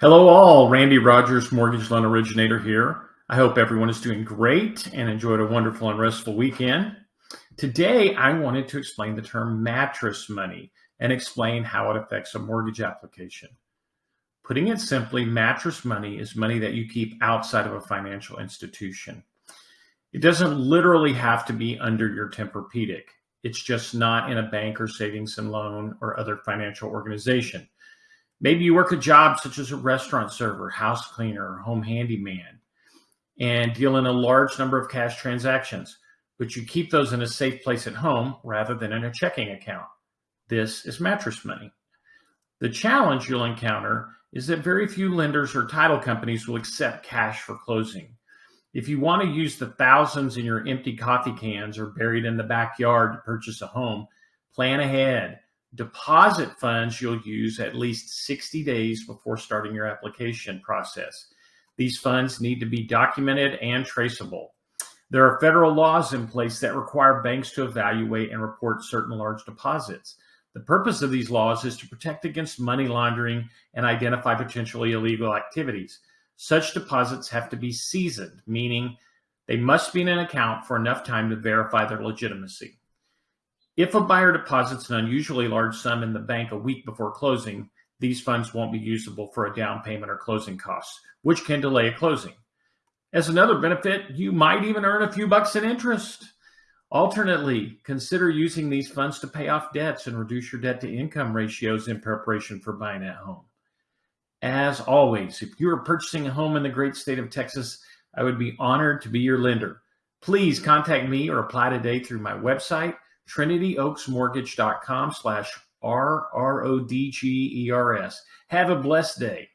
Hello all, Randy Rogers, mortgage loan originator here. I hope everyone is doing great and enjoyed a wonderful and restful weekend. Today, I wanted to explain the term mattress money and explain how it affects a mortgage application. Putting it simply, mattress money is money that you keep outside of a financial institution. It doesn't literally have to be under your Tempur-Pedic. It's just not in a bank or savings and loan or other financial organization. Maybe you work a job such as a restaurant server, house cleaner, or home handyman, and deal in a large number of cash transactions, but you keep those in a safe place at home rather than in a checking account. This is mattress money. The challenge you'll encounter is that very few lenders or title companies will accept cash for closing. If you want to use the thousands in your empty coffee cans or buried in the backyard to purchase a home, plan ahead deposit funds you'll use at least 60 days before starting your application process. These funds need to be documented and traceable. There are federal laws in place that require banks to evaluate and report certain large deposits. The purpose of these laws is to protect against money laundering and identify potentially illegal activities. Such deposits have to be seasoned, meaning they must be in an account for enough time to verify their legitimacy. If a buyer deposits an unusually large sum in the bank a week before closing, these funds won't be usable for a down payment or closing costs, which can delay a closing. As another benefit, you might even earn a few bucks in interest. Alternately, consider using these funds to pay off debts and reduce your debt to income ratios in preparation for buying a home. As always, if you are purchasing a home in the great state of Texas, I would be honored to be your lender. Please contact me or apply today through my website trinityoaksmortgage.com slash R-R-O-D-G-E-R-S. Have a blessed day.